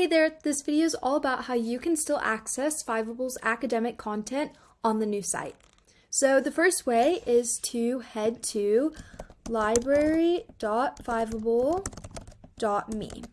Hey there, this video is all about how you can still access Fiveable's academic content on the new site. So the first way is to head to library.fiveable.me.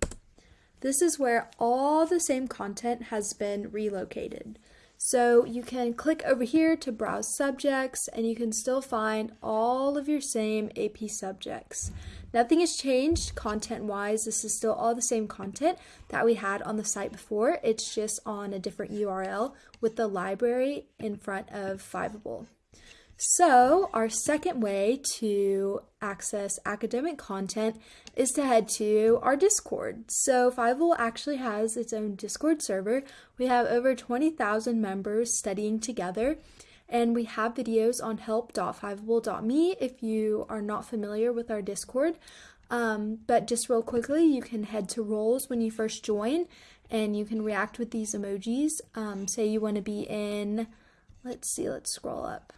This is where all the same content has been relocated. So you can click over here to browse subjects and you can still find all of your same AP subjects. Nothing has changed content wise. This is still all the same content that we had on the site before. It's just on a different URL with the library in front of Fiveable. So, our second way to access academic content is to head to our Discord. So, Fiveable actually has its own Discord server. We have over 20,000 members studying together, and we have videos on help.fiveable.me if you are not familiar with our Discord. Um, but just real quickly, you can head to roles when you first join, and you can react with these emojis. Um, say you want to be in, let's see, let's scroll up.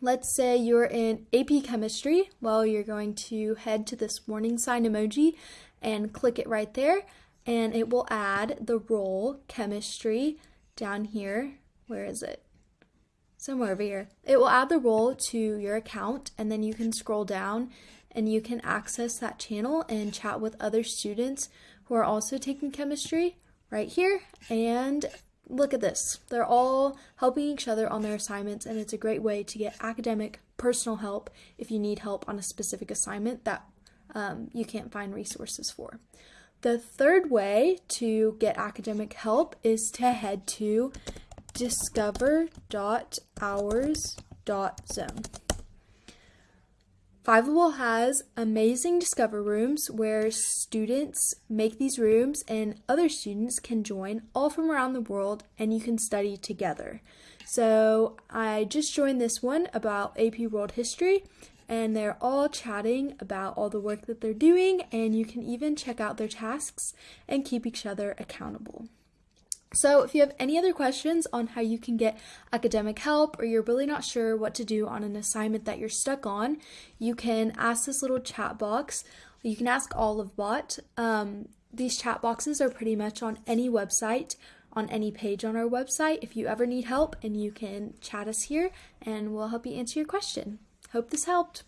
Let's say you're in AP Chemistry. Well, you're going to head to this warning sign emoji and click it right there, and it will add the role Chemistry down here. Where is it? Somewhere over here. It will add the role to your account, and then you can scroll down and you can access that channel and chat with other students who are also taking chemistry right here and look at this. They're all helping each other on their assignments, and it's a great way to get academic personal help if you need help on a specific assignment that um, you can't find resources for. The third way to get academic help is to head to discover.hours.zone. Fiveable has amazing Discover rooms where students make these rooms and other students can join all from around the world and you can study together. So I just joined this one about AP World History and they're all chatting about all the work that they're doing and you can even check out their tasks and keep each other accountable. So, if you have any other questions on how you can get academic help or you're really not sure what to do on an assignment that you're stuck on, you can ask this little chat box. You can ask Olivebot. Um, these chat boxes are pretty much on any website, on any page on our website. If you ever need help, and you can chat us here and we'll help you answer your question. Hope this helped.